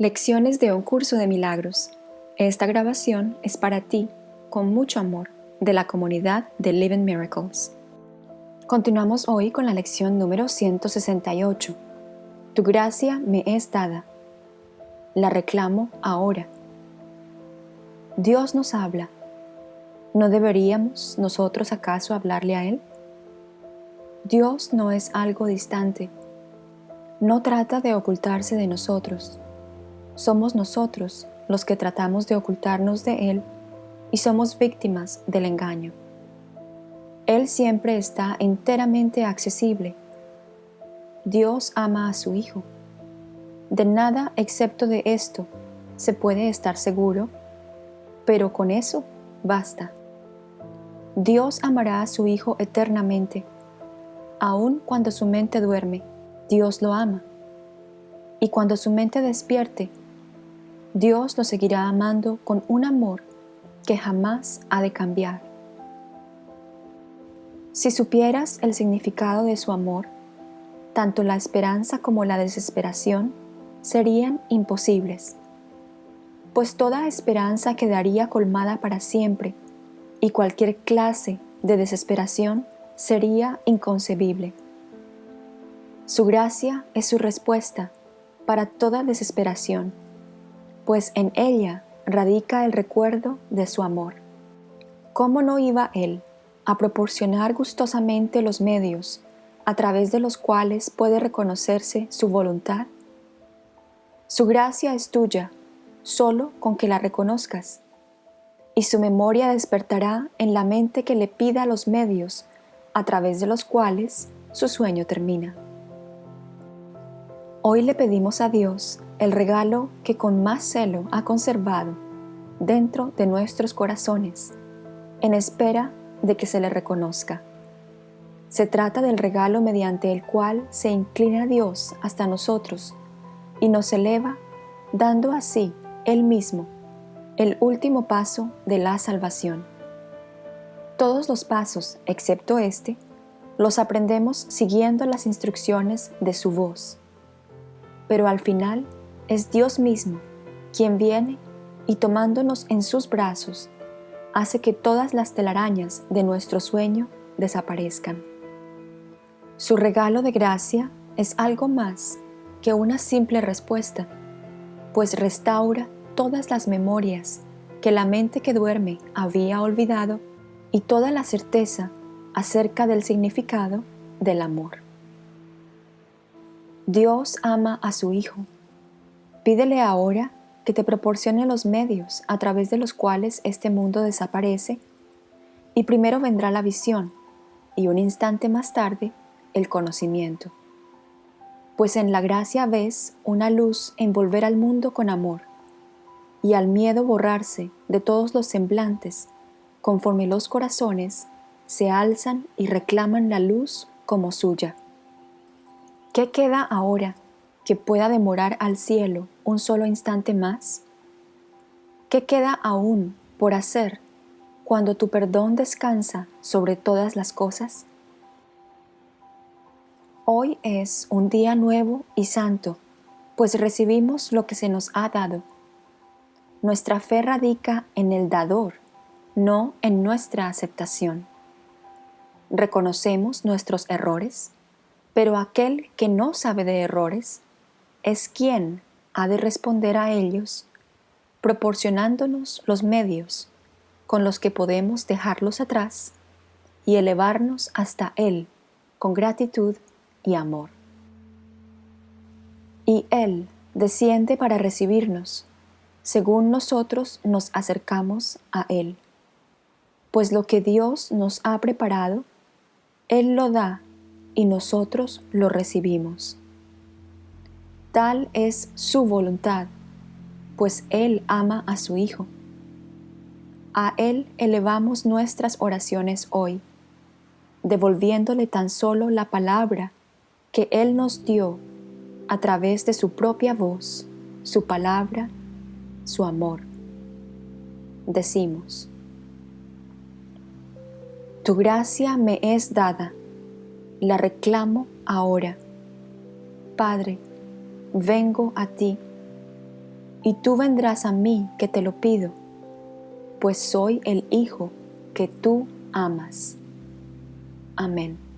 Lecciones de un curso de milagros. Esta grabación es para ti, con mucho amor, de la comunidad de Living Miracles. Continuamos hoy con la lección número 168. Tu gracia me es dada. La reclamo ahora. Dios nos habla. ¿No deberíamos nosotros acaso hablarle a Él? Dios no es algo distante. No trata de ocultarse de nosotros somos nosotros los que tratamos de ocultarnos de Él y somos víctimas del engaño. Él siempre está enteramente accesible. Dios ama a su Hijo. De nada excepto de esto se puede estar seguro, pero con eso basta. Dios amará a su Hijo eternamente. Aun cuando su mente duerme, Dios lo ama. Y cuando su mente despierte, Dios lo seguirá amando con un amor que jamás ha de cambiar. Si supieras el significado de su amor, tanto la esperanza como la desesperación serían imposibles, pues toda esperanza quedaría colmada para siempre y cualquier clase de desesperación sería inconcebible. Su gracia es su respuesta para toda desesperación pues en ella radica el recuerdo de su amor. ¿Cómo no iba Él a proporcionar gustosamente los medios a través de los cuales puede reconocerse su voluntad? Su gracia es tuya, solo con que la reconozcas, y su memoria despertará en la mente que le pida los medios a través de los cuales su sueño termina. Hoy le pedimos a Dios el regalo que con más celo ha conservado dentro de nuestros corazones, en espera de que se le reconozca. Se trata del regalo mediante el cual se inclina Dios hasta nosotros y nos eleva, dando así Él mismo el último paso de la salvación. Todos los pasos, excepto este, los aprendemos siguiendo las instrucciones de su voz. Pero al final es Dios mismo quien viene y tomándonos en sus brazos, hace que todas las telarañas de nuestro sueño desaparezcan. Su regalo de gracia es algo más que una simple respuesta, pues restaura todas las memorias que la mente que duerme había olvidado y toda la certeza acerca del significado del amor. Dios ama a su Hijo Pídele ahora que te proporcione los medios a través de los cuales este mundo desaparece y primero vendrá la visión y un instante más tarde el conocimiento. Pues en la gracia ves una luz envolver al mundo con amor y al miedo borrarse de todos los semblantes conforme los corazones se alzan y reclaman la luz como suya. ¿Qué queda ahora que pueda demorar al cielo un solo instante más? ¿Qué queda aún por hacer cuando tu perdón descansa sobre todas las cosas? Hoy es un día nuevo y santo, pues recibimos lo que se nos ha dado. Nuestra fe radica en el dador, no en nuestra aceptación. Reconocemos nuestros errores, pero aquel que no sabe de errores es quien ha de responder a ellos, proporcionándonos los medios con los que podemos dejarlos atrás y elevarnos hasta Él con gratitud y amor. Y Él desciende para recibirnos, según nosotros nos acercamos a Él. Pues lo que Dios nos ha preparado, Él lo da y nosotros lo recibimos. Tal es su voluntad, pues Él ama a su Hijo. A Él elevamos nuestras oraciones hoy, devolviéndole tan solo la palabra que Él nos dio a través de su propia voz, su palabra, su amor. Decimos, Tu gracia me es dada, la reclamo ahora. Padre, vengo a ti. y tú vendrás a mí que te lo pido, pues soy el Hijo que tú amas. Amén.